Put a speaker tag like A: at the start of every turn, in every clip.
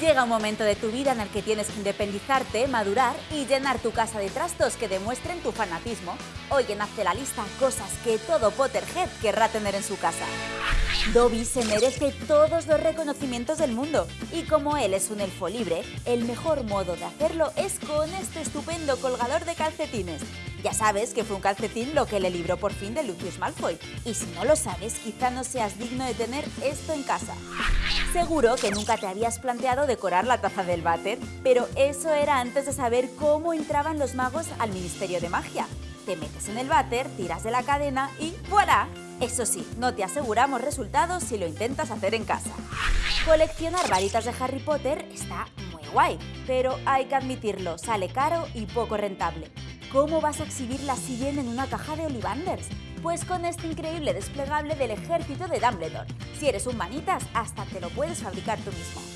A: Llega un momento de tu vida en el que tienes que independizarte, madurar y llenar tu casa de trastos que demuestren tu fanatismo. Hoy en Hazte la lista cosas que todo Potterhead querrá tener en su casa. Dobby se merece todos los reconocimientos del mundo y como él es un elfo libre, el mejor modo de hacerlo es con este estupendo colgador de calcetines. Ya sabes que fue un calcetín lo que le libró por fin de Lucius Malfoy y si no lo sabes quizá no seas digno de tener esto en casa. Seguro que nunca te habías planteado decorar la taza del váter, pero eso era antes de saber cómo entraban los magos al Ministerio de Magia. Te metes en el váter, tiras de la cadena y ¡voilà! Eso sí, no te aseguramos resultados si lo intentas hacer en casa. Coleccionar varitas de Harry Potter está muy guay, pero hay que admitirlo, sale caro y poco rentable. ¿Cómo vas a exhibirlas si viene en una caja de Olivanders? Pues con este increíble desplegable del ejército de Dumbledore. Si eres un manitas, hasta te lo puedes fabricar tú mismo.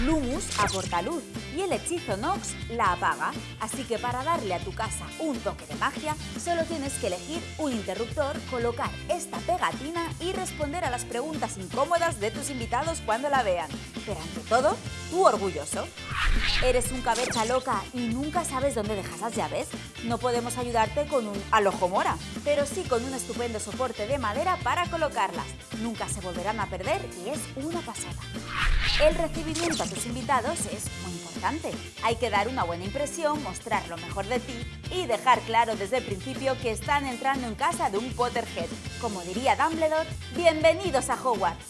A: Lumus aporta luz y el hechizo Nox la apaga, así que para darle a tu casa un toque de magia, solo tienes que elegir un interruptor, colocar esta pegatina y responder a las preguntas incómodas de tus invitados cuando la vean. Pero ante todo, tú orgulloso. ¿Eres un cabeza loca y nunca sabes dónde dejas las llaves? No podemos ayudarte con un alojo mora, pero sí con un estupendo soporte de madera para colocarlas. Nunca se volverán a perder y es una pasada. El recibimiento a tus invitados es muy importante. Hay que dar una buena impresión, mostrar lo mejor de ti y dejar claro desde el principio que están entrando en casa de un Potterhead. Como diría Dumbledore, bienvenidos a Hogwarts.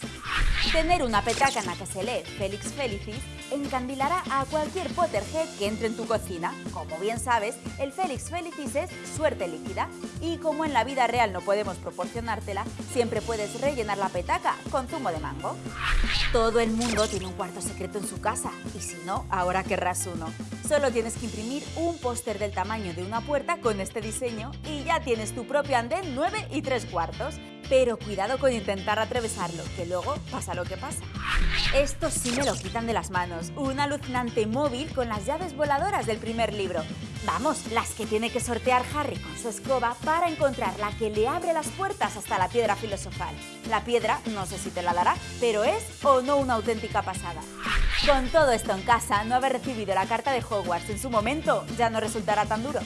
A: Tener una petaca en la que se lee Félix Felicis encandilará a cualquier Potterhead que entre en tu cocina. Como bien sabes, el Félix Felicis es suerte líquida y como en la vida real no podemos proporcionártela, siempre puedes rellenar la petaca con zumo de mango. Todo el mundo tiene un cuarto secreto en su casa y si no, ahora querrás uno. Solo tienes que imprimir un póster del tamaño de una puerta con este diseño y ya tienes tu propio andén 9 y 3 cuartos. Pero cuidado con intentar atravesarlo, que luego pasa lo que pasa. Esto sí me lo quitan de las manos. Un alucinante móvil con las llaves voladoras del primer libro. Vamos, las que tiene que sortear Harry con su escoba para encontrar la que le abre las puertas hasta la piedra filosofal. La piedra, no sé si te la dará, pero es o no una auténtica pasada. Con todo esto en casa, no haber recibido la carta de Hogwarts en su momento ya no resultará tan duro.